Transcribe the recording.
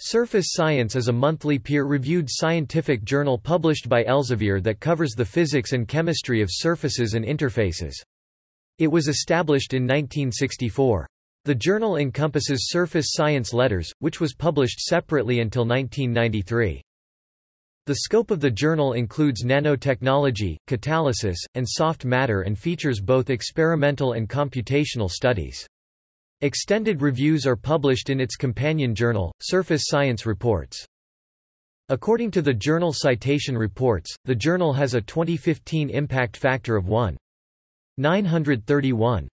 Surface Science is a monthly peer-reviewed scientific journal published by Elsevier that covers the physics and chemistry of surfaces and interfaces. It was established in 1964. The journal encompasses Surface Science Letters, which was published separately until 1993. The scope of the journal includes nanotechnology, catalysis, and soft matter and features both experimental and computational studies. Extended reviews are published in its companion journal, Surface Science Reports. According to the Journal Citation Reports, the journal has a 2015 impact factor of 1.931.